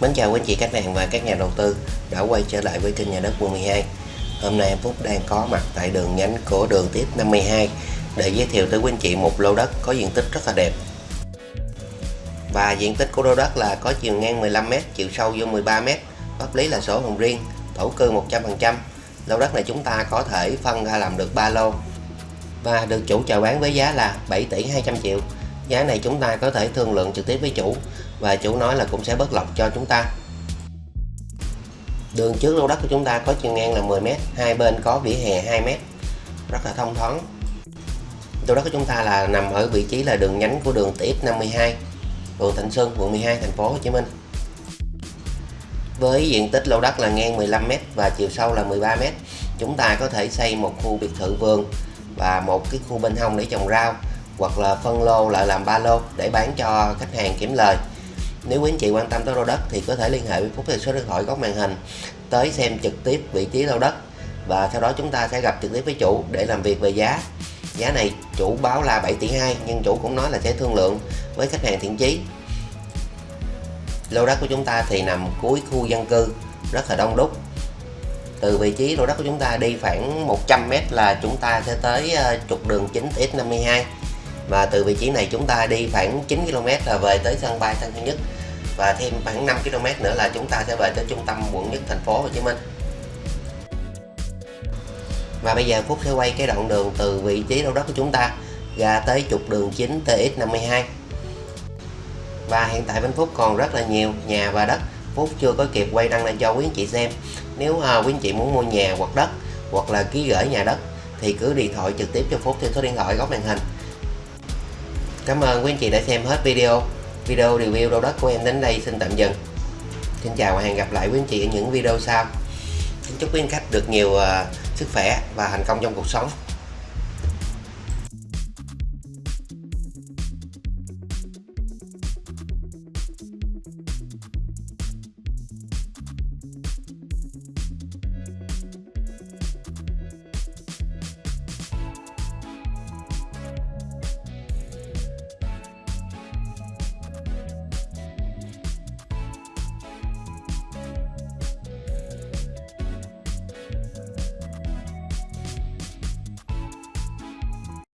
Mến chào quý anh chị khách hàng và các nhà đầu tư đã quay trở lại với kênh nhà đất quận 12 Hôm nay em Phúc đang có mặt tại đường nhánh của đường tiếp 52 để giới thiệu tới quý anh chị một lô đất có diện tích rất là đẹp. Và diện tích của lô đất là có chiều ngang 15m, chiều sâu vô 13m pháp lý là sổ hồng riêng, thổ cư 100% lô đất này chúng ta có thể phân ra làm được 3 lô và được chủ chào bán với giá là 7 tỷ 200 triệu. Giá này chúng ta có thể thương lượng trực tiếp với chủ và chủ nói là cũng sẽ bớt lọc cho chúng ta. Đường trước lô đất của chúng ta có chiều ngang là 10m hai bên có vỉa hè 2m rất là thông thoáng. Lô đất của chúng ta là nằm ở vị trí là đường nhánh của đường TX52 phường Thạnh Xuân, quận 12 thành phố Hồ Chí Minh. Với diện tích lô đất là ngang 15m và chiều sâu là 13m chúng ta có thể xây một khu biệt thự vườn và một cái khu bên hông để trồng rau, hoặc là phân lô lại làm ba lô để bán cho khách hàng kiếm lời nếu quý anh chị quan tâm tới lô đất thì có thể liên hệ với Phúc theo số điện thoại góc màn hình tới xem trực tiếp vị trí lô đất và sau đó chúng ta sẽ gặp trực tiếp với chủ để làm việc về giá. Giá này chủ báo là 7 tỷ 2 nhưng chủ cũng nói là sẽ thương lượng với khách hàng thiện chí. Lô đất của chúng ta thì nằm cuối khu dân cư, rất là đông đúc. Từ vị trí lô đất của chúng ta đi khoảng 100m là chúng ta sẽ tới ờ, trục đường chính X52 và từ vị trí này chúng ta đi khoảng 9 km là về tới sân bay Tân Sơn Nhất và thêm khoảng 5 km nữa là chúng ta sẽ về tới trung tâm quận nhất thành phố Hồ Chí Minh. Và bây giờ Phúc sẽ quay cái đoạn đường từ vị trí đâu đất của chúng ta ra tới trục đường chính TX52 và hiện tại bên Phúc còn rất là nhiều nhà và đất. Phúc chưa có kịp quay đăng lên cho quý anh chị xem. Nếu à, quý anh chị muốn mua nhà hoặc đất hoặc là ký gửi nhà đất thì cứ điện thoại trực tiếp cho Phúc theo số điện thoại góc màn hình. Cảm ơn quý anh chị đã xem hết video video review đô đất của em đến đây xin tạm dừng. Xin chào và hẹn gặp lại quý anh chị ở những video sau. Xin chúc quý anh khách được nhiều uh, sức khỏe và thành công trong cuộc sống.